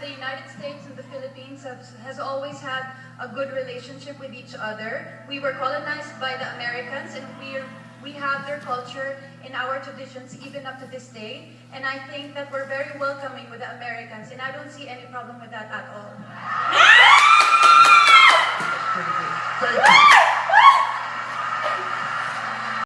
the United States and the Philippines have, has always had a good relationship with each other. We were colonized by the Americans and we we have their culture in our traditions even up to this day. And I think that we're very welcoming with the Americans and I don't see any problem with that at all. Thank you. Thank you.